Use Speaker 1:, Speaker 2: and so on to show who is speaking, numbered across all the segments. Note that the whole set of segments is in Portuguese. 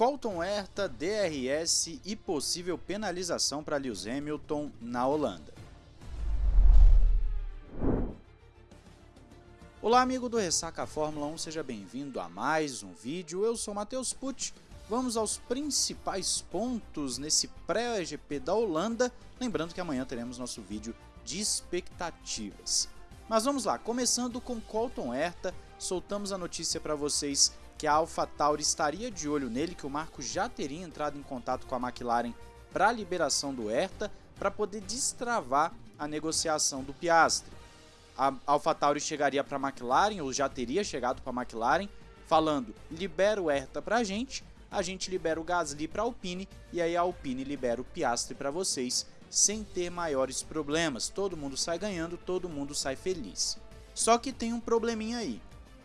Speaker 1: Colton Herta, DRS e possível penalização para Lewis Hamilton na Holanda. Olá amigo do Ressaca Fórmula 1, seja bem-vindo a mais um vídeo, eu sou Matheus Pucci, vamos aos principais pontos nesse pré-GP da Holanda, lembrando que amanhã teremos nosso vídeo de expectativas. Mas vamos lá, começando com Colton Herta, soltamos a notícia para vocês que a AlphaTauri estaria de olho nele, que o Marco já teria entrado em contato com a McLaren para a liberação do Herta, para poder destravar a negociação do Piastri a AlphaTauri chegaria para a McLaren, ou já teria chegado para a McLaren, falando, libera o Herta para a gente, a gente libera o Gasly para a Alpine, e aí a Alpine libera o Piastri para vocês, sem ter maiores problemas. Todo mundo sai ganhando, todo mundo sai feliz. Só que tem um probleminha aí.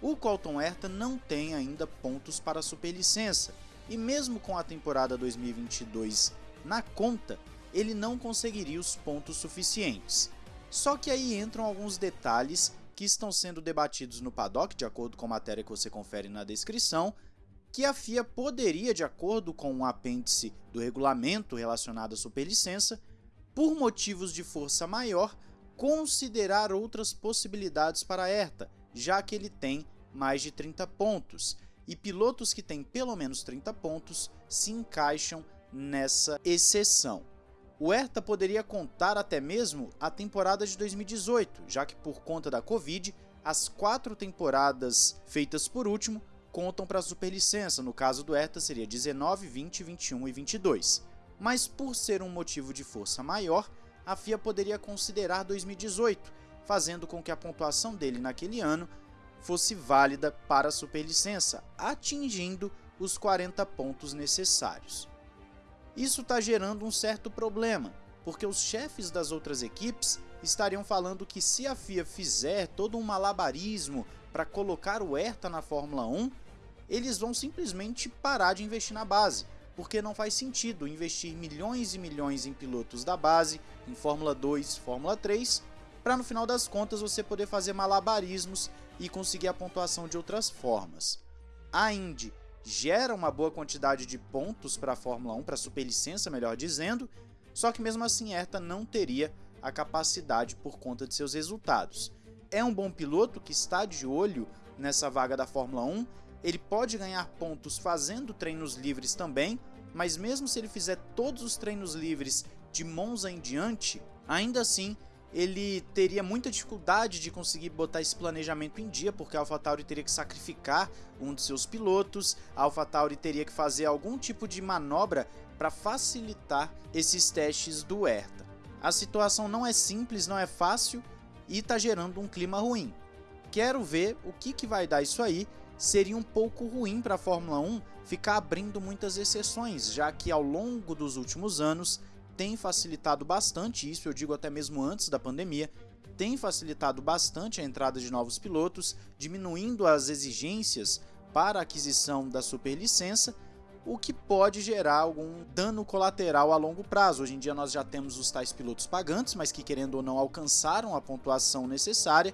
Speaker 1: O Colton Herta não tem ainda pontos para a superlicença, e mesmo com a temporada 2022 na conta, ele não conseguiria os pontos suficientes. Só que aí entram alguns detalhes que estão sendo debatidos no paddock, de acordo com a matéria que você confere na descrição, que a FIA poderia, de acordo com um apêndice do regulamento relacionado à superlicença, por motivos de força maior, considerar outras possibilidades para a ERTA, já que ele tem mais de 30 pontos, e pilotos que têm pelo menos 30 pontos se encaixam nessa exceção. O Hertha poderia contar até mesmo a temporada de 2018, já que por conta da Covid, as quatro temporadas feitas por último contam para a superlicença, no caso do Hertha seria 19, 20, 21 e 22. Mas por ser um motivo de força maior, a FIA poderia considerar 2018, fazendo com que a pontuação dele naquele ano fosse válida para a superlicença, atingindo os 40 pontos necessários. Isso está gerando um certo problema, porque os chefes das outras equipes estariam falando que se a FIA fizer todo um malabarismo para colocar o Herta na Fórmula 1, eles vão simplesmente parar de investir na base, porque não faz sentido investir milhões e milhões em pilotos da base, em Fórmula 2, Fórmula 3, para no final das contas você poder fazer malabarismos e conseguir a pontuação de outras formas. A Indy gera uma boa quantidade de pontos para a Fórmula 1, para a superlicença, melhor dizendo, só que mesmo assim Herta não teria a capacidade por conta de seus resultados. É um bom piloto que está de olho nessa vaga da Fórmula 1, ele pode ganhar pontos fazendo treinos livres também, mas mesmo se ele fizer todos os treinos livres de Monza em diante, ainda assim ele teria muita dificuldade de conseguir botar esse planejamento em dia, porque a AlphaTauri teria que sacrificar um de seus pilotos, a AlphaTauri teria que fazer algum tipo de manobra para facilitar esses testes do Herta. A situação não é simples, não é fácil e está gerando um clima ruim. Quero ver o que, que vai dar isso aí. Seria um pouco ruim para a Fórmula 1 ficar abrindo muitas exceções, já que ao longo dos últimos anos tem facilitado bastante isso, eu digo até mesmo antes da pandemia, tem facilitado bastante a entrada de novos pilotos, diminuindo as exigências para a aquisição da superlicença, o que pode gerar algum dano colateral a longo prazo. Hoje em dia nós já temos os tais pilotos pagantes, mas que querendo ou não alcançaram a pontuação necessária,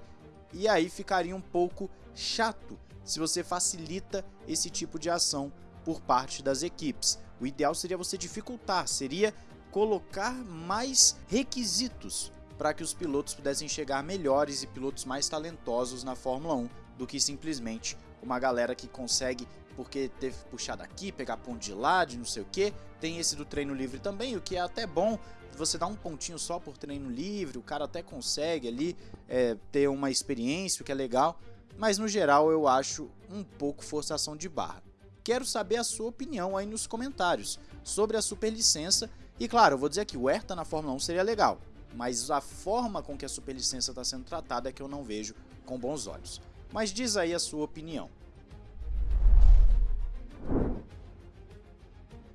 Speaker 1: e aí ficaria um pouco chato se você facilita esse tipo de ação por parte das equipes. O ideal seria você dificultar, seria colocar mais requisitos para que os pilotos pudessem chegar melhores e pilotos mais talentosos na Fórmula 1 do que simplesmente uma galera que consegue porque teve que puxar daqui, pegar ponto de lá, de não sei o que. Tem esse do treino livre também, o que é até bom. Você dá um pontinho só por treino livre, o cara até consegue ali é, ter uma experiência, o que é legal. Mas no geral eu acho um pouco forçação de barra. Quero saber a sua opinião aí nos comentários sobre a superlicença e claro, eu vou dizer aqui, o Herta na Fórmula 1 seria legal, mas a forma com que a superlicença está sendo tratada é que eu não vejo com bons olhos. Mas diz aí a sua opinião.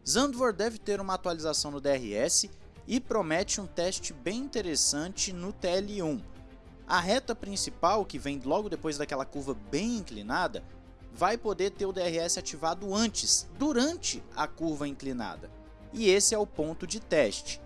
Speaker 1: Zandvoort deve ter uma atualização no DRS e promete um teste bem interessante no TL1. A reta principal, que vem logo depois daquela curva bem inclinada, vai poder ter o DRS ativado antes, durante a curva inclinada e esse é o ponto de teste.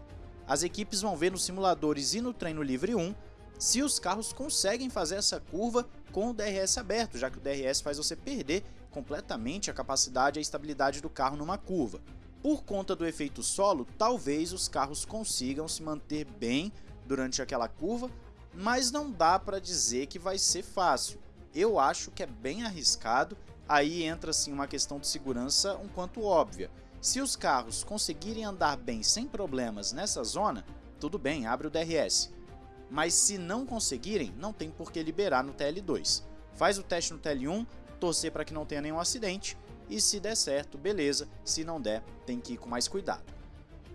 Speaker 1: As equipes vão ver nos simuladores e no treino livre 1 se os carros conseguem fazer essa curva com o DRS aberto, já que o DRS faz você perder completamente a capacidade e a estabilidade do carro numa curva. Por conta do efeito solo, talvez os carros consigam se manter bem durante aquela curva, mas não dá para dizer que vai ser fácil. Eu acho que é bem arriscado, aí entra sim uma questão de segurança um quanto óbvia. Se os carros conseguirem andar bem sem problemas nessa zona, tudo bem, abre o DRS. Mas se não conseguirem, não tem por que liberar no TL2. Faz o teste no TL1, torcer para que não tenha nenhum acidente e se der certo, beleza, se não der, tem que ir com mais cuidado.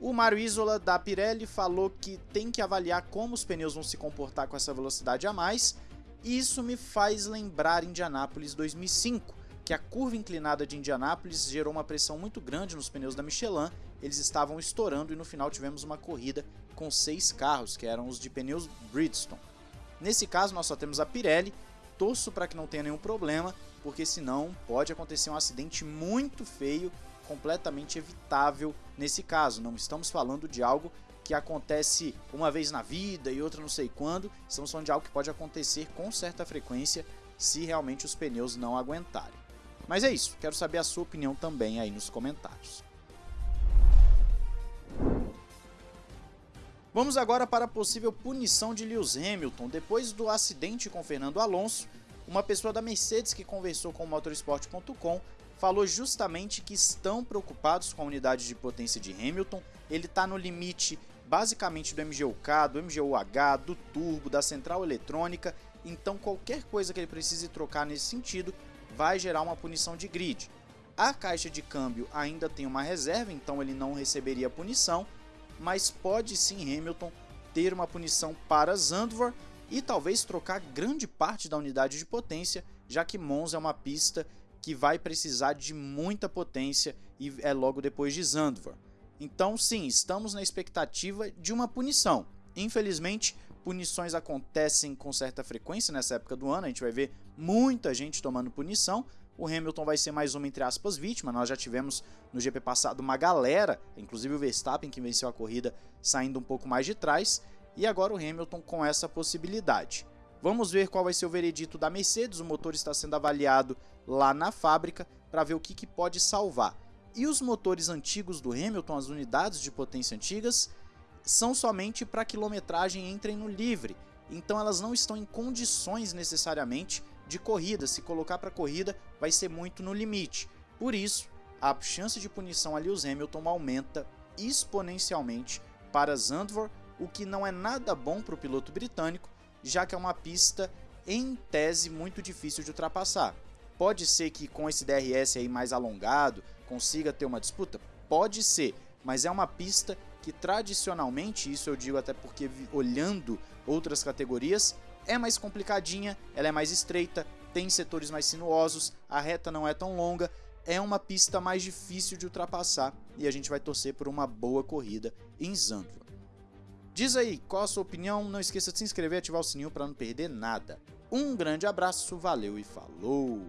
Speaker 1: O Mário Isola da Pirelli falou que tem que avaliar como os pneus vão se comportar com essa velocidade a mais, isso me faz lembrar Indianápolis 2005, que a curva inclinada de Indianápolis gerou uma pressão muito grande nos pneus da Michelin, eles estavam estourando e no final tivemos uma corrida com seis carros, que eram os de pneus Bridgestone. Nesse caso nós só temos a Pirelli, torço para que não tenha nenhum problema, porque senão pode acontecer um acidente muito feio, completamente evitável nesse caso. Não estamos falando de algo que acontece uma vez na vida e outra não sei quando, estamos falando de algo que pode acontecer com certa frequência se realmente os pneus não aguentarem. Mas é isso, quero saber a sua opinião também aí nos comentários. Vamos agora para a possível punição de Lewis Hamilton. Depois do acidente com Fernando Alonso, uma pessoa da Mercedes que conversou com o motorsport.com falou justamente que estão preocupados com a unidade de potência de Hamilton. Ele está no limite basicamente do MGUK, do MGUH, do turbo, da central eletrônica, então qualquer coisa que ele precise trocar nesse sentido vai gerar uma punição de grid. A caixa de câmbio ainda tem uma reserva, então ele não receberia punição, mas pode sim Hamilton ter uma punição para Zandvoort e talvez trocar grande parte da unidade de potência, já que Monza é uma pista que vai precisar de muita potência e é logo depois de Zandvoort. Então sim, estamos na expectativa de uma punição. Infelizmente, punições acontecem com certa frequência nessa época do ano, a gente vai ver muita gente tomando punição, o Hamilton vai ser mais uma, entre aspas, vítima. Nós já tivemos no GP passado uma galera, inclusive o Verstappen, que venceu a corrida, saindo um pouco mais de trás e agora o Hamilton com essa possibilidade. Vamos ver qual vai ser o veredito da Mercedes, o motor está sendo avaliado lá na fábrica para ver o que, que pode salvar. E os motores antigos do Hamilton, as unidades de potência antigas, são somente para quilometragem entrem no livre, então elas não estão em condições necessariamente de corrida, se colocar para corrida vai ser muito no limite. Por isso, a chance de punição a Lewis Hamilton aumenta exponencialmente para Zandvoort o que não é nada bom para o piloto britânico, já que é uma pista em tese muito difícil de ultrapassar. Pode ser que com esse DRS aí mais alongado consiga ter uma disputa? Pode ser, mas é uma pista que tradicionalmente, isso eu digo até porque olhando outras categorias, é mais complicadinha, ela é mais estreita, tem setores mais sinuosos, a reta não é tão longa, é uma pista mais difícil de ultrapassar e a gente vai torcer por uma boa corrida em Zandvoort. Diz aí qual a sua opinião, não esqueça de se inscrever e ativar o sininho para não perder nada. Um grande abraço, valeu e falou!